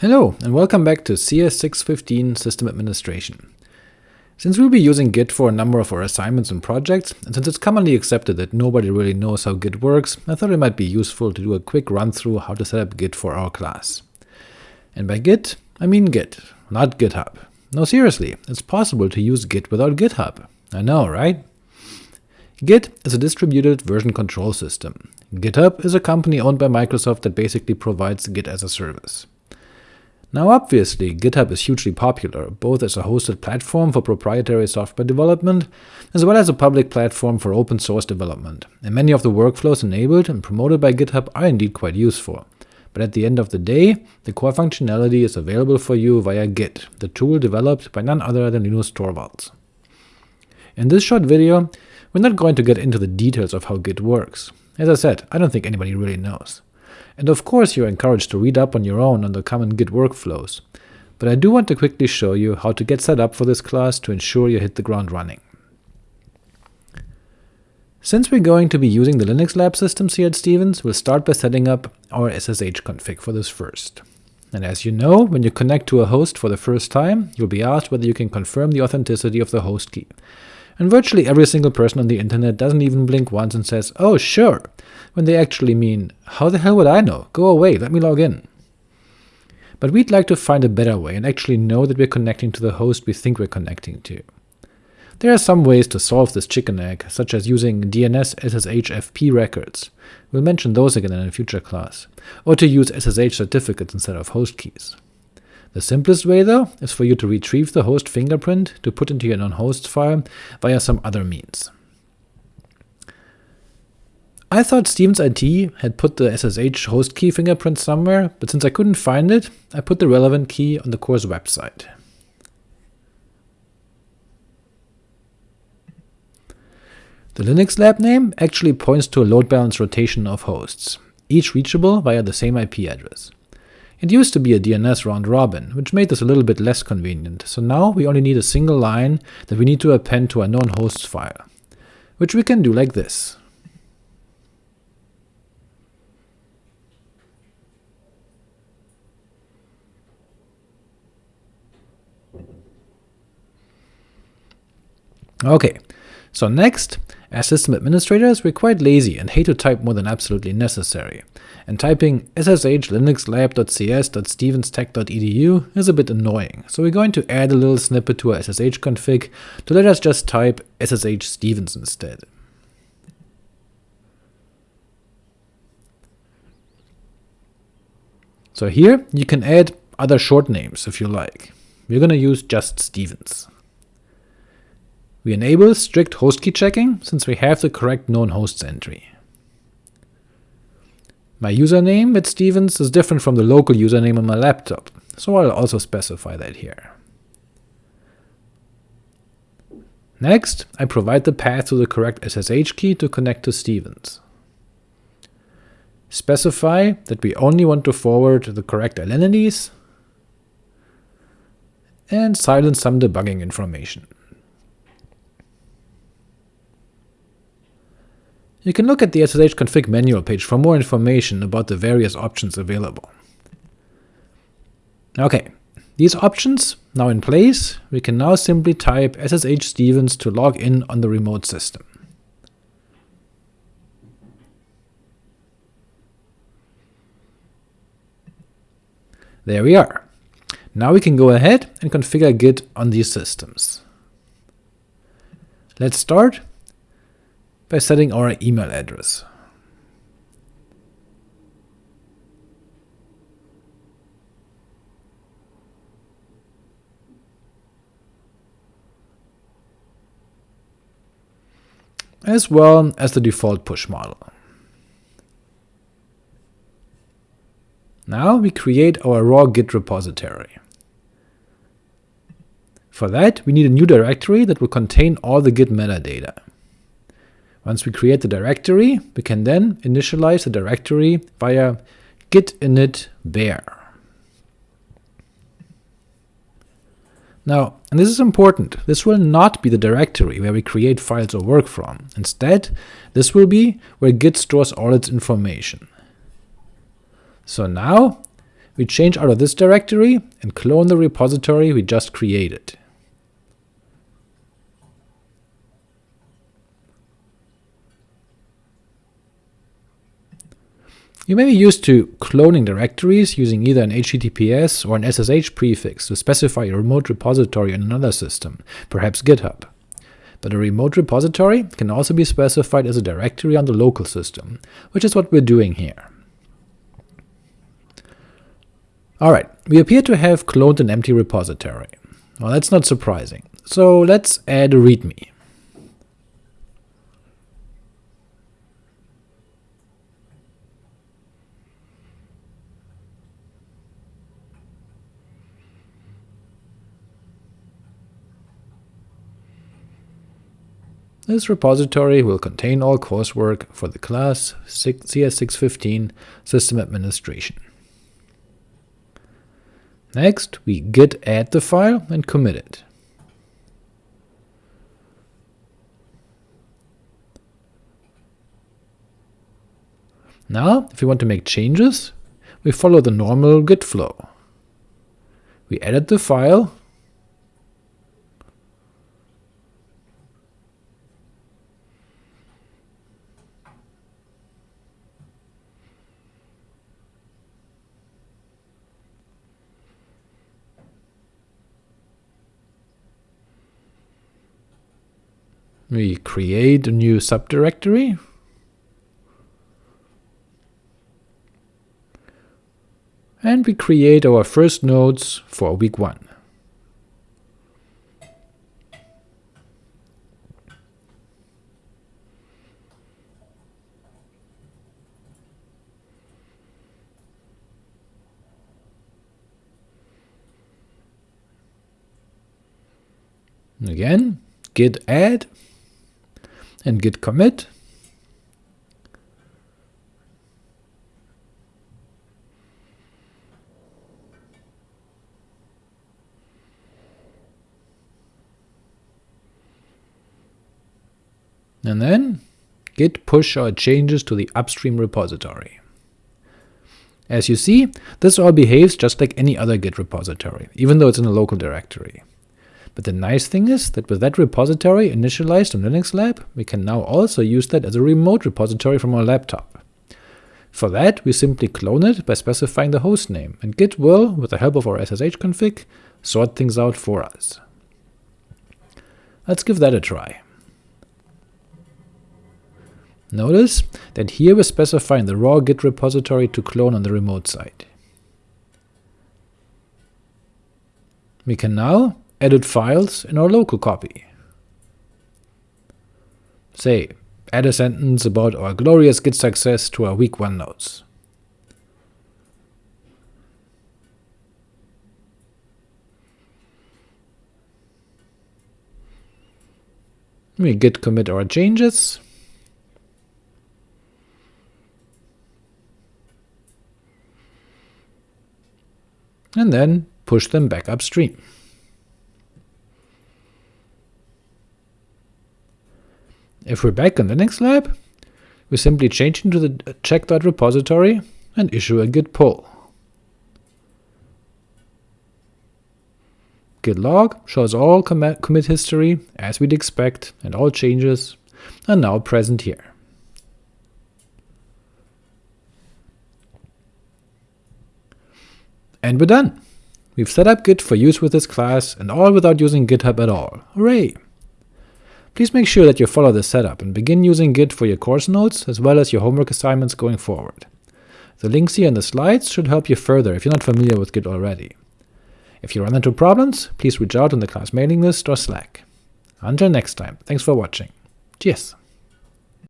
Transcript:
Hello, and welcome back to CS615 System Administration. Since we'll be using Git for a number of our assignments and projects, and since it's commonly accepted that nobody really knows how Git works, I thought it might be useful to do a quick run-through how to set up Git for our class. And by Git, I mean Git, not GitHub. No seriously, it's possible to use Git without GitHub. I know, right? Git is a distributed version control system. GitHub is a company owned by Microsoft that basically provides Git as a service. Now obviously, GitHub is hugely popular, both as a hosted platform for proprietary software development, as well as a public platform for open source development, and many of the workflows enabled and promoted by GitHub are indeed quite useful. But at the end of the day, the core functionality is available for you via Git, the tool developed by none other than Linus Torvalds. In this short video, we're not going to get into the details of how Git works. As I said, I don't think anybody really knows. And of course you're encouraged to read up on your own on the common Git workflows, but I do want to quickly show you how to get set up for this class to ensure you hit the ground running. Since we're going to be using the Linux lab systems here at Stevens, we'll start by setting up our SSH config for this first. And as you know, when you connect to a host for the first time, you'll be asked whether you can confirm the authenticity of the host key. And virtually every single person on the internet doesn't even blink once and says, oh sure, when they actually mean, how the hell would I know? Go away, let me log in. But we'd like to find a better way and actually know that we're connecting to the host we think we're connecting to. There are some ways to solve this chicken egg, such as using DNS SSH FP records, we'll mention those again in a future class, or to use SSH certificates instead of host keys. The simplest way, though, is for you to retrieve the host fingerprint to put into your known host file via some other means. I thought Stevens IT had put the SSH host key fingerprint somewhere, but since I couldn't find it, I put the relevant key on the course website. The Linux lab name actually points to a load balance rotation of hosts, each reachable via the same IP address. It used to be a DNS round-robin, which made this a little bit less convenient, so now we only need a single line that we need to append to our known hosts file, which we can do like this. Ok, so next, as system administrators, we're quite lazy and hate to type more than absolutely necessary, and typing ssh linuxlab.cs.stevenstech.edu is a bit annoying, so we're going to add a little snippet to our ssh config to let us just type ssh stevens instead. So here you can add other short names if you like. We're going to use just Stevens. We enable strict host key checking, since we have the correct known hosts entry. My username at Stevens is different from the local username on my laptop, so I'll also specify that here. Next, I provide the path to the correct SSH key to connect to Stevens. Specify that we only want to forward the correct identities, and silence some debugging information. You can look at the SSH config manual page for more information about the various options available. Ok, these options now in place, we can now simply type ssh stevens to log in on the remote system. There we are. Now we can go ahead and configure Git on these systems. Let's start by setting our email address. as well as the default push model. Now we create our raw git repository. For that, we need a new directory that will contain all the git metadata. Once we create the directory, we can then initialize the directory via git init bare. Now, and this is important, this will not be the directory where we create files or work from. Instead, this will be where Git stores all its information. So now, we change out of this directory and clone the repository we just created. You may be used to cloning directories using either an HTTPS or an SSH prefix to specify a remote repository in another system, perhaps GitHub. But a remote repository can also be specified as a directory on the local system, which is what we're doing here. Alright, we appear to have cloned an empty repository. Well, that's not surprising, so let's add a readme. This repository will contain all coursework for the class CS615 System Administration. Next, we git add the file and commit it. Now, if we want to make changes, we follow the normal git flow. We edit the file, We create a new subdirectory. And we create our first nodes for week 1. Again, git add and git commit. And then git push our changes to the upstream repository. As you see, this all behaves just like any other Git repository, even though it's in a local directory. But the nice thing is that with that repository initialized on Linux Lab, we can now also use that as a remote repository from our laptop. For that, we simply clone it by specifying the hostname, and Git will, with the help of our SSH config, sort things out for us. Let's give that a try. Notice that here we're specifying the raw Git repository to clone on the remote side. We can now edit files in our local copy. Say, add a sentence about our glorious Git success to our week 1 notes. We git commit our changes. And then push them back upstream. If we're back in the Linux lab, we simply change into the check.repository and issue a git pull. Git log shows all commit history as we'd expect, and all changes are now present here. And we're done! We've set up Git for use with this class, and all without using GitHub at all. Hooray! Please make sure that you follow this setup and begin using Git for your course notes as well as your homework assignments going forward. The links here in the slides should help you further if you're not familiar with Git already. If you run into problems, please reach out on the class mailing list or Slack. Until next time, thanks for watching. Cheers!